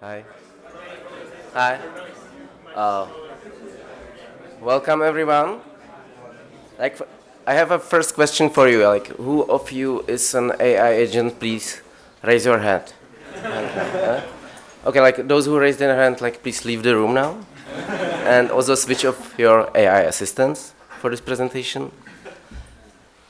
Hi. Hi. Uh, welcome everyone. Like, I have a first question for you. Like, who of you is an AI agent? Please raise your hand. okay, like those who raised their hand, like please leave the room now, and also switch off your AI assistants for this presentation.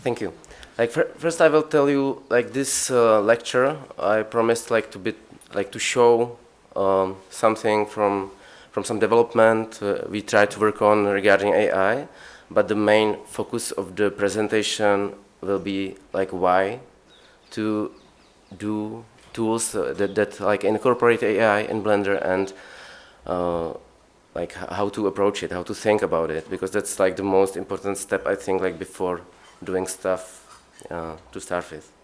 Thank you. Like first, I will tell you like this uh, lecture. I promised like to be like to show um, something from from some development uh, we try to work on regarding AI, but the main focus of the presentation will be like why to do tools uh, that, that like incorporate AI in Blender and uh, like how to approach it, how to think about it, because that's like the most important step I think like before doing stuff uh, to start with.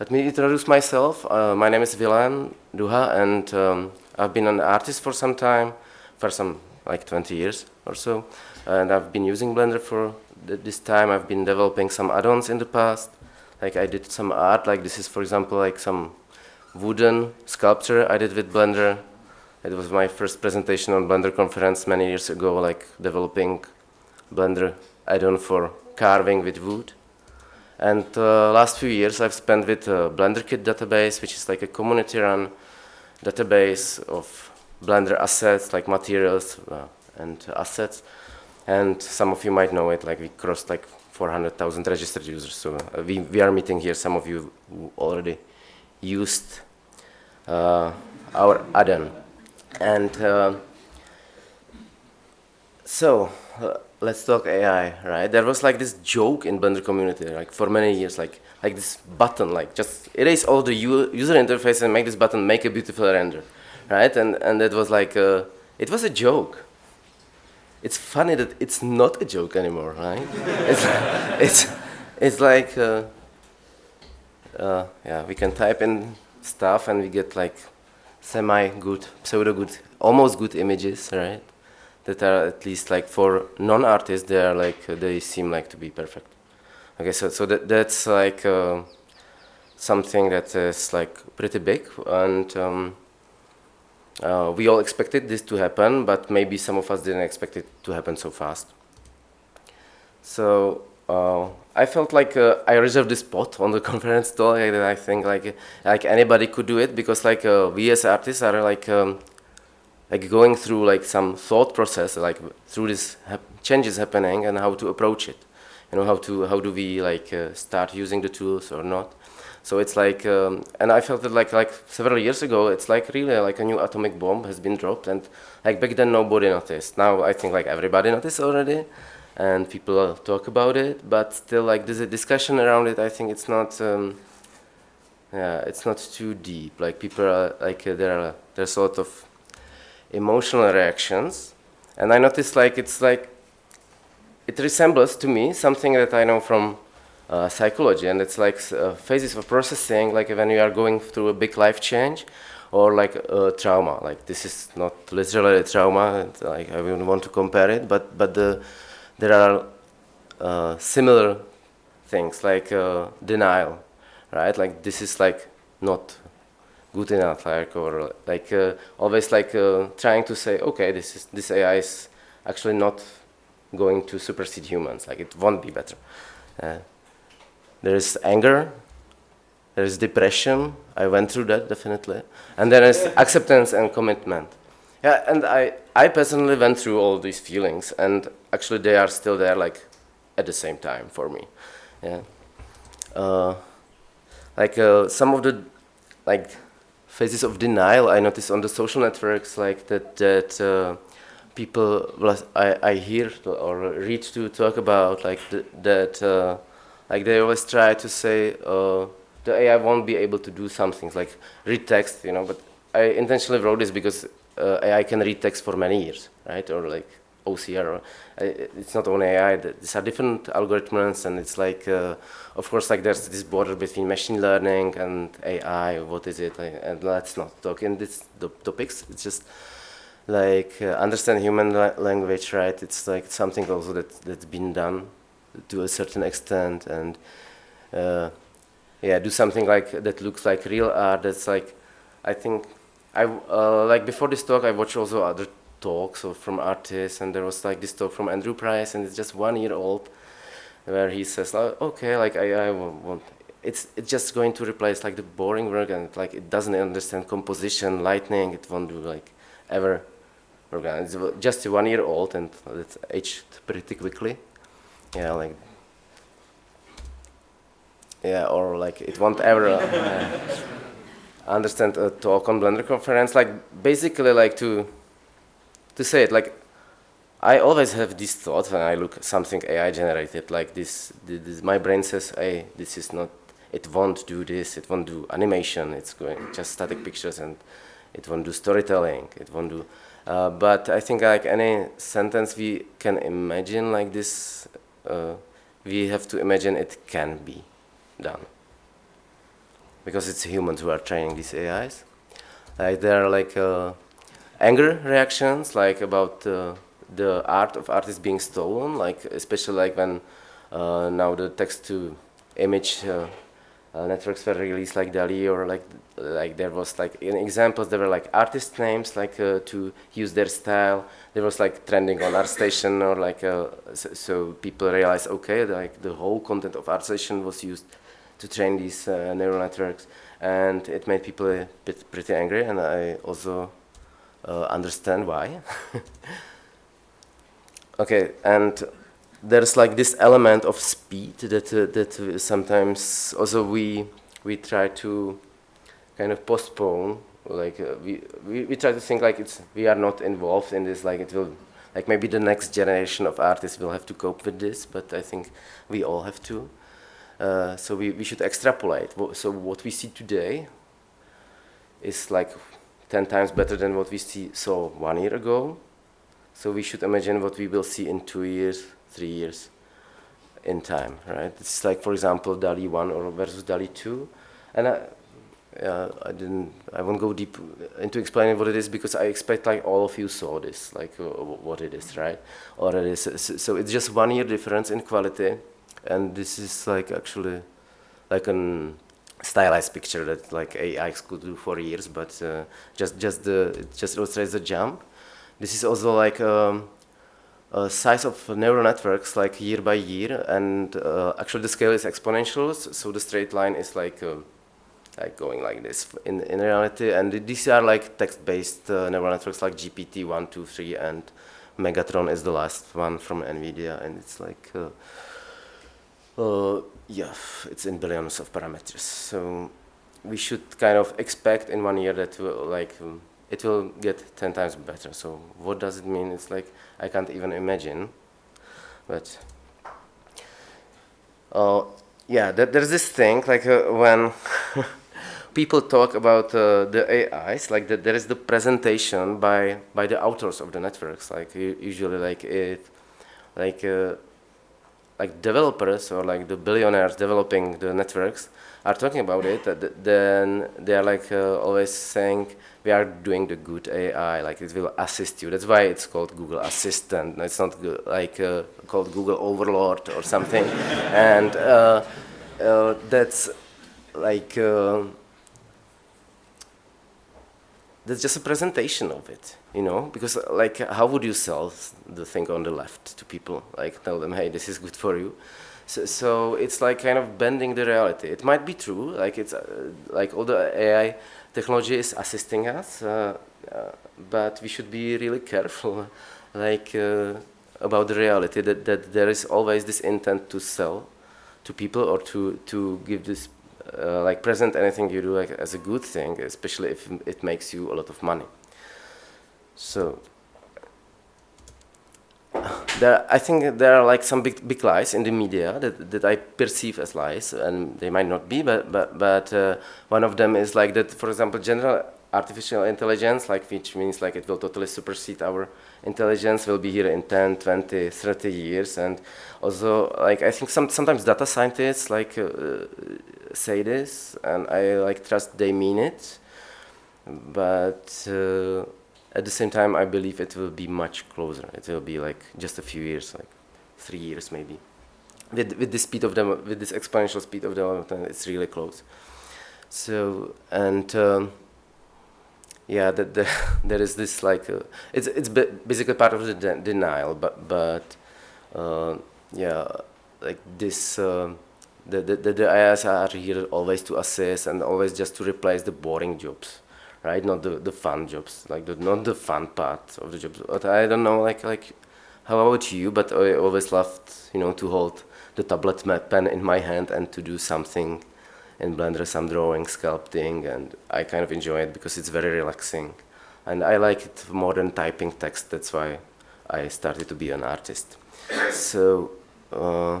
Let me introduce myself. Uh, my name is Vilém Duha, and um, I've been an artist for some time, for some like 20 years or so, and I've been using Blender for th this time. I've been developing some add-ons in the past. Like I did some art, like this is, for example, like some wooden sculpture I did with Blender. It was my first presentation on Blender conference many years ago, like developing Blender add-on for carving with wood. And uh, last few years I've spent with uh, BlenderKit database, which is like a community-run database of Blender assets, like materials uh, and assets. And some of you might know it, like we crossed like 400,000 registered users. So uh, we, we are meeting here some of you who already used uh, our add-on. And uh, so, let's talk AI, right? There was like this joke in Blender community, like for many years, like like this button, like just erase all the user interface and make this button make a beautiful render, right? And and it was like a, it was a joke. It's funny that it's not a joke anymore, right? it's it's it's like uh, uh, yeah, we can type in stuff and we get like semi good, pseudo good, almost good images, right? That are at least like for non-artists, they are like they seem like to be perfect. Okay, so so that that's like uh, something that is like pretty big, and um, uh, we all expected this to happen, but maybe some of us didn't expect it to happen so fast. So uh, I felt like uh, I reserved this spot on the conference talk that I think like like anybody could do it because like uh, we as artists are like um, like going through like some thought process, like through this changes happening and how to approach it. You know, how to how do we like uh, start using the tools or not. So it's like, um, and I felt that like like several years ago, it's like really like a new atomic bomb has been dropped, and like back then nobody noticed. Now I think like everybody noticed already, and people talk about it. But still, like there's a discussion around it. I think it's not, um, yeah, it's not too deep. Like people are like uh, there are there's a lot of emotional reactions. And I noticed like it's like, it resembles to me something that I know from uh, psychology. And it's like uh, phases of processing like when you are going through a big life change or like a trauma. Like this is not literally a trauma. Like I wouldn't want to compare it. But but the, there are uh, similar things like uh, denial right? Like this is like not good enough, like or like uh, always like uh, trying to say, okay, this is this AI is actually not going to supersede humans. Like it won't be better. Uh, there is anger. There is depression. I went through that definitely, and there is acceptance and commitment. Yeah, and I I personally went through all these feelings, and actually they are still there, like at the same time for me. Yeah. Uh, like uh, some of the like phases of denial. I notice on the social networks like that that uh, people I, I hear or read to talk about like th that uh, like they always try to say uh, the AI won't be able to do some things like read text you know but I intentionally wrote this because uh, AI can read text for many years right? Or like OCR. It's not only AI, these are different algorithms and it's like, uh, of course, like there's this border between machine learning and AI, what is it? And let's not talk in these topics. It's just like uh, understand human la language, right? It's like something also that, that's been done to a certain extent and uh, yeah, do something like that looks like real art. That's like, I think I uh, like before this talk, I watched also other talks or from artists, and there was like this talk from Andrew Price, and it's just one year old, where he says, like, okay, like I, I want, it's it's just going to replace like the boring work, and like it doesn't understand composition, lighting, it won't do like ever. It's just one year old, and it's aged pretty quickly. Yeah, like yeah, or like it won't ever. Uh, understand a talk on Blender conference, like basically like to to say it like I always have this thought when I look something AI generated like this, this, my brain says hey this is not it won't do this it won't do animation it's going just static pictures and it won't do storytelling it won't do uh, but I think like any sentence we can imagine like this uh, we have to imagine it can be done because it's humans who are training these AIs. Like they are like uh, anger reactions, like about uh, the art of artists being stolen, like especially like when uh, now the text-to-image uh, uh, networks were released, like DALL-E, or like like there was like in examples there were like artist names, like uh, to use their style. There was like trending on ArtStation, or like so, so, people realized okay, like the whole content of ArtStation was used to train these uh, neural networks, and it made people a bit pretty angry, and I also uh, understand why. okay, and there's like this element of speed that uh, that sometimes also we we try to kind of postpone like uh, we, we we try to think like it's we are not involved in this like it will like maybe the next generation of artists will have to cope with this but i think we all have to uh, so we, we should extrapolate. So what we see today is like 10 times better than what we see, saw one year ago. So we should imagine what we will see in two years, three years in time, right? It's like, for example, DALL-E 1 or versus DALL-E 2. And I, uh, I didn't, I won't go deep into explaining what it is because I expect like all of you saw this, like uh, what it is, right? Is, so, so it's just one year difference in quality and this is like actually like an stylized picture that like AI could do for years, but uh, just just the just illustrates the jump. This is also like um, size of neural networks like year by year, and uh, actually the scale is exponential, so the straight line is like uh, like going like this in in reality. And these are like text-based uh, neural networks like GPT one, two, three, and Megatron is the last one from NVIDIA, and it's like. Yeah, it's in billions of parameters. So we should kind of expect in one year that will, like um, it will get 10 times better. So what does it mean? It's like I can't even imagine. But uh, yeah, there's this thing like uh, when people talk about uh, the AIs, like the, there is the presentation by by the authors of the networks. Like usually, like it, like uh, like developers or like the billionaires developing the networks are talking about it, then they are like uh, always saying we are doing the good AI, like it will assist you. That's why it's called Google Assistant. It's not like uh, called Google Overlord or something. and uh, uh that's like uh, that's just a presentation of it you know because like how would you sell the thing on the left to people? Like tell them hey this is good for you. So, so it's like kind of bending the reality. It might be true like it's uh, like all the ai technology is assisting us uh, uh, but we should be really careful like uh, about the reality that, that there is always this intent to sell to people or to to give this uh, like present anything you do like, as a good thing, especially if it makes you a lot of money. So there, I think there are like some big big lies in the media that, that I perceive as lies, and they might not be, but but but uh, one of them is like that. For example, general artificial intelligence, like which means like it will totally supersede our intelligence, will be here in 10, 20, 30 years, and also like I think some sometimes data scientists like uh, say this, and I like trust they mean it, but uh, at the same time I believe it will be much closer. It will be like just a few years, like three years maybe. With with the speed of them, with this exponential speed of development, it's really close. So and. Um, yeah, that the, there is this like uh, it's it's basically part of the de denial, but but uh, yeah, like this. Uh, the, the, the AIs are here always to assist and always just to replace the boring jobs, right? Not the, the fun jobs, like the, not the fun part of the jobs. But I don't know, like like how about you? But I always loved, you know, to hold the tablet pen in my hand and to do something in Blender some drawing, sculpting, and I kind of enjoy it because it's very relaxing. And I like it more than typing text, that's why I started to be an artist. so, uh,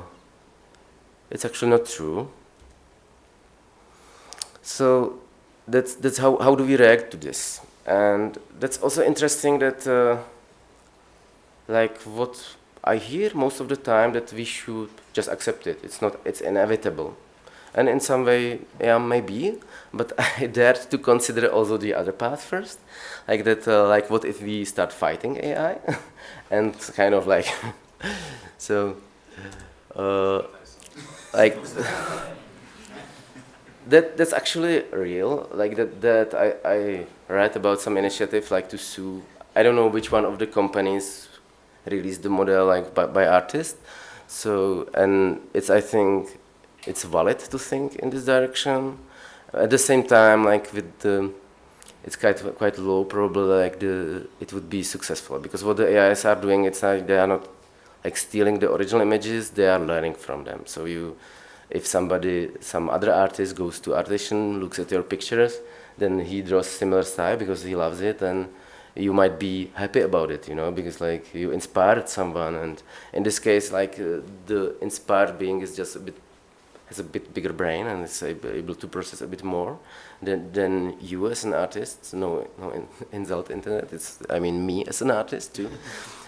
it's actually not true. So, that's, that's how, how do we react to this? And that's also interesting that, uh, like, what I hear most of the time that we should just accept it. It's not, it's inevitable. And in some way, yeah, maybe, but I dared to consider also the other path first. Like that, uh, like what if we start fighting AI? and kind of like, so, uh, like, that that's actually real. Like that, that I, I read about some initiative like to sue, I don't know which one of the companies released the model like by, by artists. So, and it's, I think, it's valid to think in this direction. At the same time, like with the, it's quite quite low probably like the it would be successful because what the AIs are doing, it's like they are not like stealing the original images, they are learning from them. So you, if somebody, some other artist goes to ArtStation, looks at your pictures, then he draws similar style because he loves it, and you might be happy about it, you know, because like you inspired someone, and in this case, like uh, the inspired being is just a bit has a bit bigger brain and is able to process a bit more than, than you as an artist. No, no in, insult internet. It's I mean me as an artist too.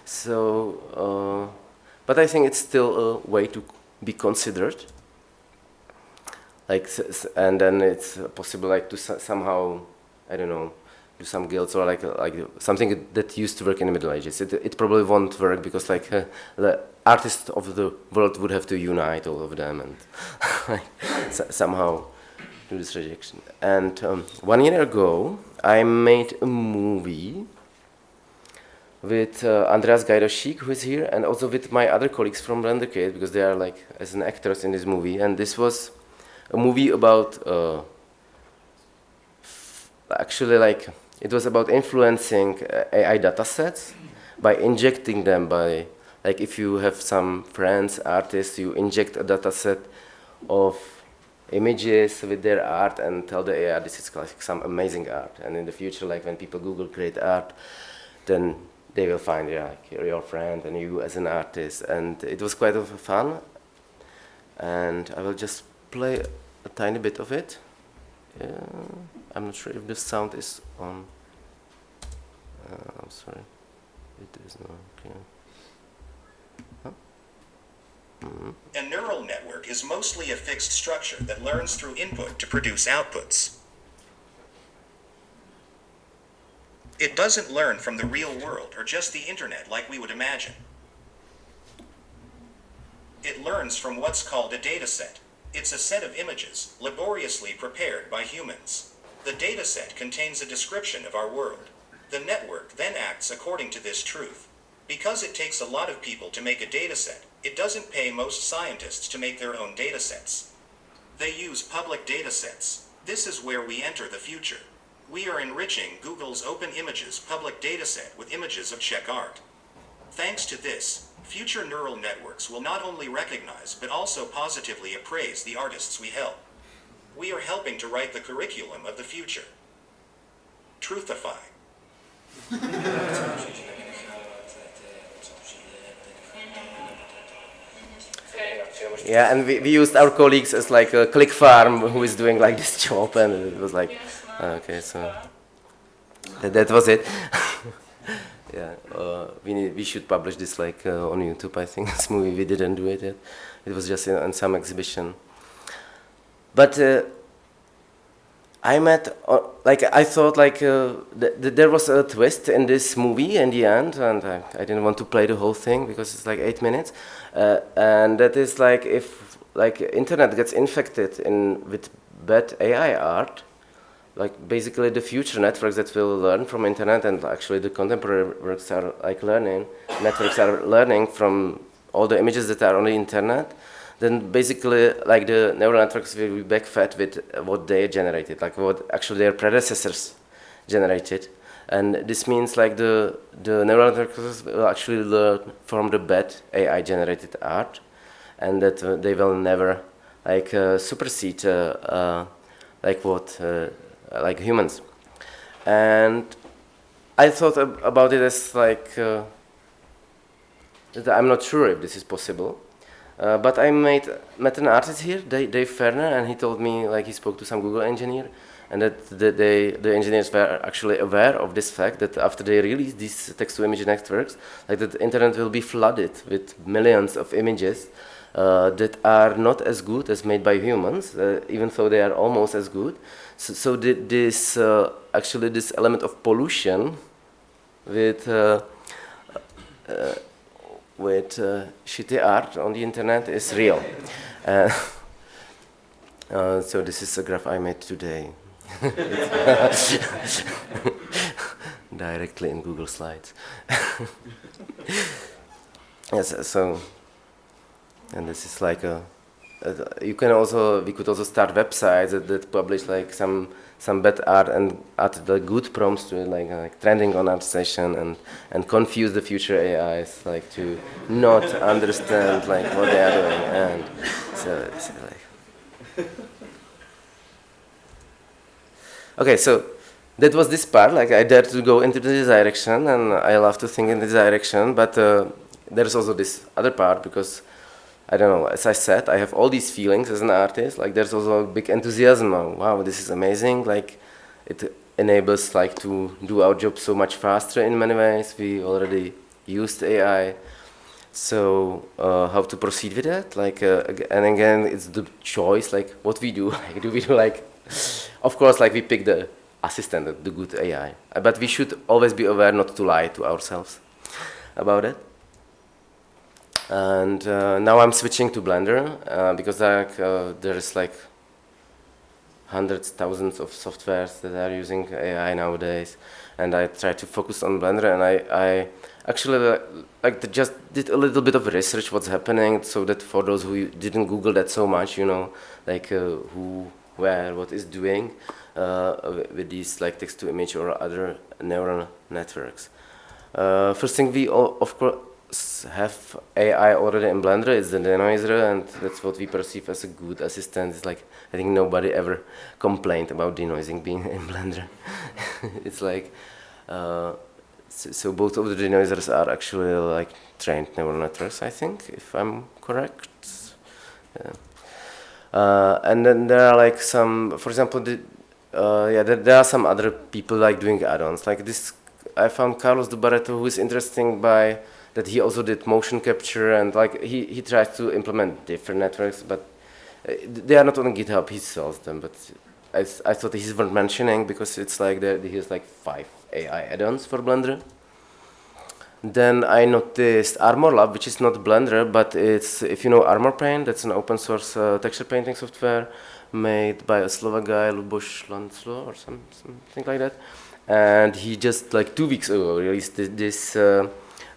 So, uh, but I think it's still a way to be considered. Like, and then it's possible like to somehow, I don't know, do some guilds or like like something that used to work in the Middle Ages. It, it probably won't work because like uh, the artists of the world would have to unite all of them and somehow do this rejection. And um, one year ago, I made a movie with uh, Andreas Gajdoschik, who is here, and also with my other colleagues from Rendercade, because they are like as an actors in this movie. And this was a movie about uh, actually like it was about influencing AI datasets by injecting them by like if you have some friends, artists, you inject a data set of images with their art and tell the AI this is like some amazing art. And in the future, like when people Google great art, then they will find yeah, like your friend and you as an artist. And it was quite of fun. And I will just play a tiny bit of it. Yeah, I'm not sure if the sound is on. Uh, I'm sorry, it is not. Okay. A neural network is mostly a fixed structure that learns through input to produce outputs. It doesn't learn from the real world or just the internet like we would imagine. It learns from what's called a dataset. It's a set of images, laboriously prepared by humans. The dataset contains a description of our world. The network then acts according to this truth. Because it takes a lot of people to make a dataset, it doesn't pay most scientists to make their own datasets. They use public datasets. This is where we enter the future. We are enriching Google's Open Images public dataset with images of Czech art. Thanks to this, future neural networks will not only recognize but also positively appraise the artists we help. We are helping to write the curriculum of the future. Truthify. Yeah, and we, we used our colleagues as like a click farm who is doing like this job, and it was like, okay, so that, that was it. yeah, uh, we need, we should publish this like uh, on YouTube. I think this movie we didn't do it yet. It was just in, some exhibition. But uh, I met, uh, like, I thought, like, uh, th th there was a twist in this movie in the end, and I, I, didn't want to play the whole thing because it's like eight minutes. Uh, and that is like if, like, internet gets infected in with bad AI art, like basically the future networks that will learn from internet and actually the contemporary works are like learning networks are learning from all the images that are on the internet then basically like the neural networks will be backfed with what they generated like what actually their predecessors generated. And this means like the the neural networks will actually learn from the bad AI generated art and that uh, they will never like uh, supersede uh, uh like what uh, like humans. And I thought ab about it as like, uh, I'm not sure if this is possible. Uh, but I made, met an artist here, Dave, Dave Ferner, and he told me, like he spoke to some Google engineer, and that the, they, the engineers were actually aware of this fact that after they release these text-to-image networks, like the internet will be flooded with millions of images uh, that are not as good as made by humans, uh, even though they are almost as good. So, so this uh, actually this element of pollution with uh, uh, with uh, shitty art on the internet is real. so this is a graph I made today. Directly in Google Slides. yes, so and this is like a, a, you can also we could also start websites that, that publish like some some bad art and add the good prompts to it, like, like trending on ArtStation and and confuse the future AIs like to not understand like what they are doing. And so, so like okay so that was this part. Like I dared to go into this direction and I love to think in this direction but uh, there's also this other part because I don't know, as I said, I have all these feelings as an artist. Like there's also a big enthusiasm. wow, this is amazing. Like it enables like to do our job so much faster in many ways. We already used AI. So uh, how to proceed with that? Like, uh, and again, it's the choice. Like what we do. Like, do we do like? Of course, like we pick the assistant, the good AI. But we should always be aware not to lie to ourselves about it and uh, now I'm switching to Blender uh, because like, uh, there's like hundreds, thousands of softwares that are using AI nowadays, and I try to focus on Blender, and I, I actually uh, like just did a little bit of research what's happening, so that for those who didn't Google that so much, you know, like uh, who, where, what is doing uh, with these like text-to-image or other neural networks. first thing we of course have AI already in Blender, it's the denoiser, and that's what we perceive as a good assistant. It's like, I think nobody ever complained about denoising being in Blender. it's like, uh, so, so, both of the denoisers are actually like trained neural networks, I think, if I'm correct. Yeah. Uh, and then there are like some, for example, the, uh, yeah, there, there, are some other people like doing add-ons. Like this, I found Carlos de Barreto, who is interesting by that he also did motion capture and like he, he tries to implement different networks, but uh, they are not on GitHub, he sells them, but I, I thought he's worth mentioning because it's like there, he has like five AI add-ons for Blender. Then I noticed Armor Lab, which is not Blender, but it's, if you know Armor Paint, that's an open source uh, texture painting software made by a Slovak guy, Luboš Lenco, or some, something like that. And he just like two weeks ago released this uh,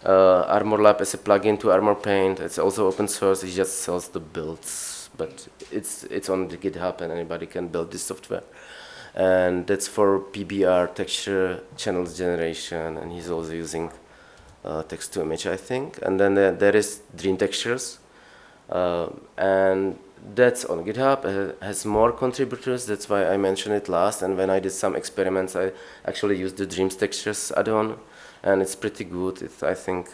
uh, Armor Lab is a plugin to Armor Paint. It's also open source. It just sells the builds, but it's it's on the GitHub and anybody can build this software. And that's for PBR texture channels generation. And he's also using uh, text to image, I think. And then there, there is Dream Textures, uh, and that's on GitHub. It has more contributors. That's why I mentioned it last. And when I did some experiments, I actually used the Dreams Textures add-on and it's pretty good. It's, I think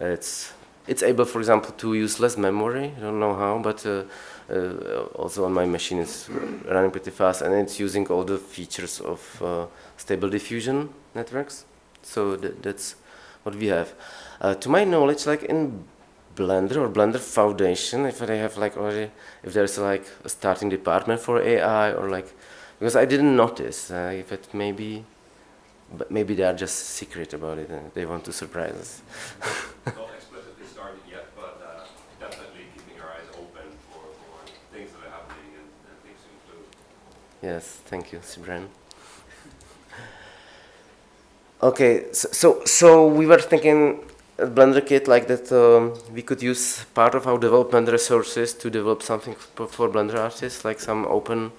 it's it's able, for example, to use less memory. I don't know how, but uh, uh, also on my machine it's running pretty fast, and it's using all the features of uh, stable diffusion networks. So th that's what we have. Uh, to my knowledge, like in Blender or Blender Foundation, if they have like already, if there's like a starting department for AI or like, because I didn't notice uh, if it maybe but maybe they are just secret about it and they want to surprise us. Not explicitly started yet, but uh, definitely keeping our eyes open for, for things that are happening and, and things to include. Yes, thank you, Sybren. Okay, so, so, so we were thinking at BlenderKit like that um, we could use part of our development resources to develop something for, for Blender artists, like some open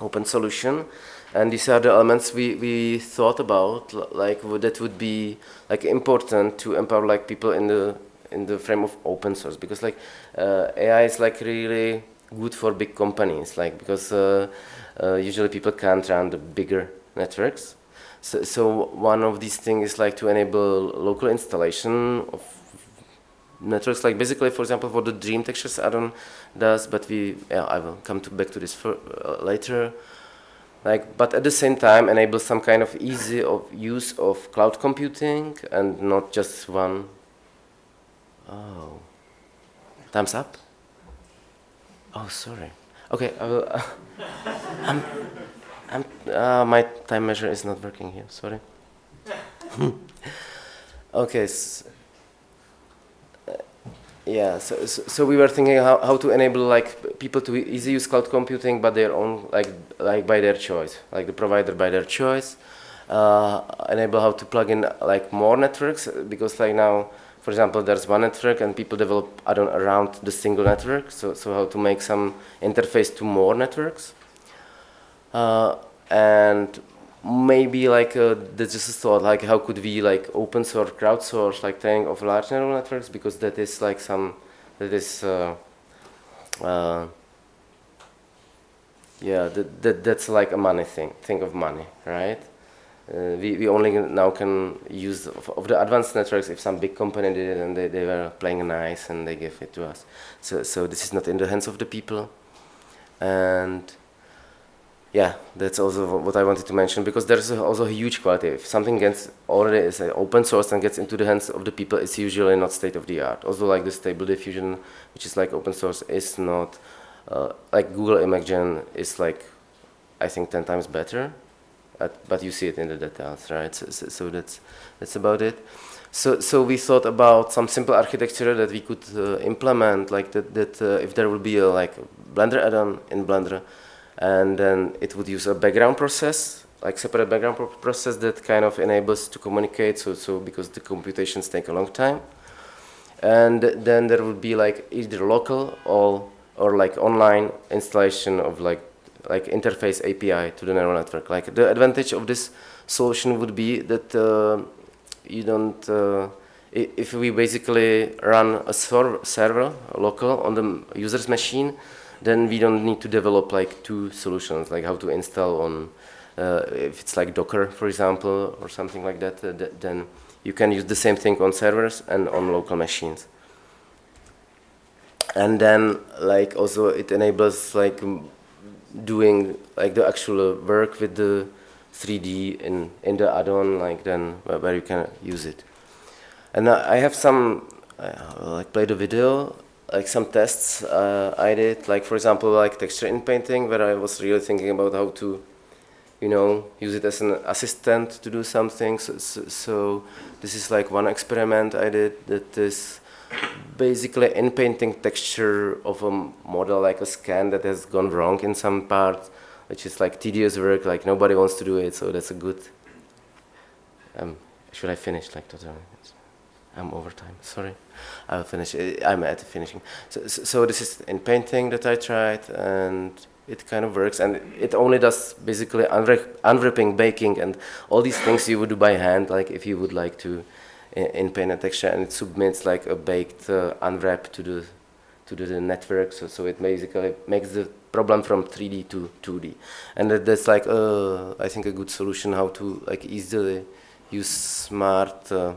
open solution. And these are the elements we, we thought about, like that would be like important to empower like people in the in the frame of open source because like uh, AI is like really good for big companies, like because uh, uh, usually people can't run the bigger networks. So, so one of these things is like to enable local installation of networks, like basically, for example, for the Dream Textures add-on does, but we, yeah, I will come to back to this for, uh, later. Like, but at the same time, enable some kind of easy of use of cloud computing and not just one. Oh, thumbs up. Oh, sorry. Okay, I will. Uh, I'm, I'm, uh, my time measure is not working here. Sorry. okay. So, yeah. So, so, so, we were thinking how, how to enable like people to easy use cloud computing, but their own like like by their choice, like the provider by their choice. Uh, enable how to plug in like more networks because like now for example, there's one network and people develop around the single network, so, so how to make some interface to more networks. Uh, and maybe like uh, there's just a thought like how could we like open source, crowdsource like training of large neural networks because that is like some, that is, uh, uh, yeah, that, that, that's like a money thing, think of money, right? Uh, we, we only now can use of, of, the advanced networks if some big company did it and they, they were playing nice and they gave it to us. So, so this is not in the hands of the people. And yeah, that's also what I wanted to mention because there's also a huge quality. If something gets already is open source and gets into the hands of the people, it's usually not state of the art. Also, like the stable diffusion, which is like open source, is not uh, like Google Imagen is like I think 10 times better but you see it in the details, right? So, so, so, that's that's about it. So, so we thought about some simple architecture that we could uh, implement, like that. That uh, if there would be a like Blender add-on in Blender, and then it would use a background process, like separate background pro process that kind of enables to communicate. So, so because the computations take a long time, and then there would be like either local or or like online installation of like like interface API to the neural network. Like the advantage of this solution would be that uh, you don't, uh, if we basically run a server, server local on the user's machine, then we don't need to develop like two solutions, like how to install on, uh, if it's like Docker, for example, or something like that, uh, th then you can use the same thing on servers and on local machines. And then like also it enables like doing like the actual work with the 3D in, in the add-on, like then where, you can use it. And I have some, uh, like played a video, like some tests uh, I did, like for example, like texture in painting, where I was really thinking about how to, you know, use it as an assistant to do something. So, so, so this is like one experiment I did that is basically in painting texture of a model like a scan that has gone wrong in some part, which is like tedious work, like nobody wants to do it, so that's a good, um, should I finish like totally? I'm over time, sorry. I will finish, I'm at the finishing. So, so, so this is in painting that I tried and it kind of works and it only does basically unwrapping, baking and all these things you would do by hand, like if you would like to in, paint and texture, and it submits like a baked uh, unwrap to the to the network. So, so it basically makes the problem from 3D to 2D, and that, that's like uh, I think a good solution how to like easily use smart. Uh,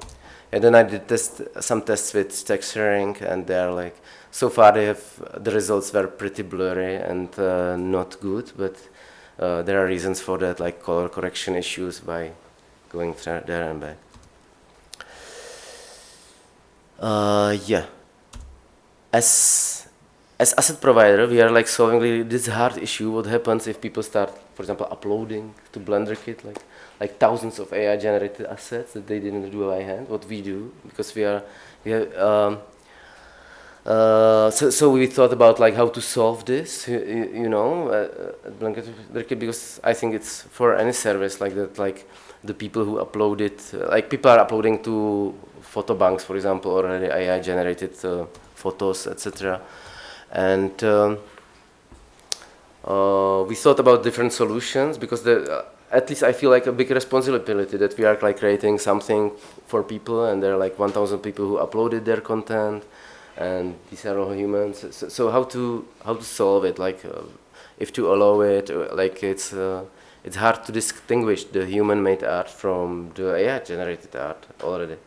and then I did test some tests with texturing, and they're like so far they have the results were pretty blurry and uh, not good, but uh, there are reasons for that, like color correction issues by going there and back. Uh, yeah. As as asset provider, we are like solving this hard issue. What happens if people start, for example, uploading to BlenderKit like like thousands of AI generated assets that they didn't do by hand? What we do because we are we have. Um, Uh, so, so we thought about like how to solve this, you, you know, uh, at because I think it's for any service like that, like the people who upload it, uh, like people are uploading to photo banks, for example, already AI generated uh, photos, etc. And um, uh, we thought about different solutions because the, uh, at least I feel like a big responsibility that we are like creating something for people, and there are like 1,000 people who uploaded their content and these are all humans. So, so how to how to solve it? Like, uh, if to allow it, uh, like it's uh, it's hard to distinguish the human-made art from the AI-generated art already.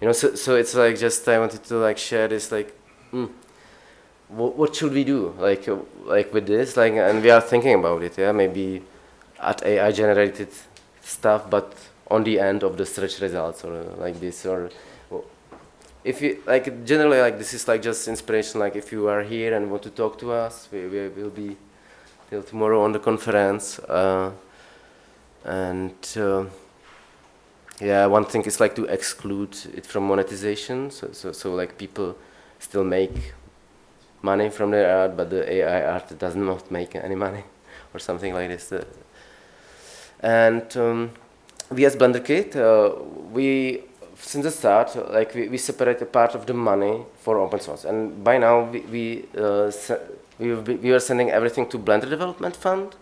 You know, so so it's like just I wanted to like share this like. Mm, what, what should we do? Like uh, like with this like and we are thinking about it yeah? Maybe at AI generated stuff but on the end of the search results or uh, like this or if you like generally like this is like just inspiration like if you are here and want to talk to us we, we will be till tomorrow on the conference uh, and uh, yeah one thing is like to exclude it from monetization so, so, so like people still make money from their art but the AI art does not make any money or something like this and um, we as BlenderKit uh, we since the start, like we, we separate a part of the money for open source, and by now we we uh, we, we are sending everything to Blender Development Fund.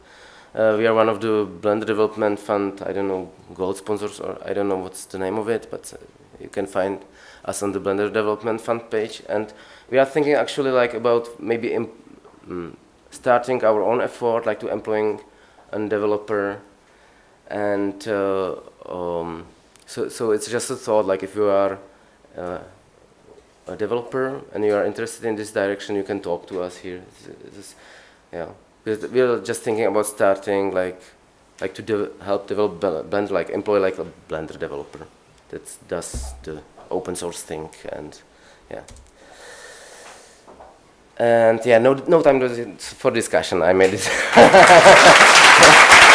Uh, we are one of the Blender Development Fund, I don't know, gold sponsors, or I don't know what's the name of it, but uh, you can find us on the Blender Development Fund page. And we are thinking actually like about maybe um, starting our own effort, like to employing a developer and uh, um, so, so it's just a thought, like if you are uh, a developer and you are interested in this direction, you can talk to us here. Yeah, we are just thinking about starting like, like to de help develop Blender, like employ like a Blender developer that does the open source thing and yeah. And yeah, no, no time for discussion. I made it.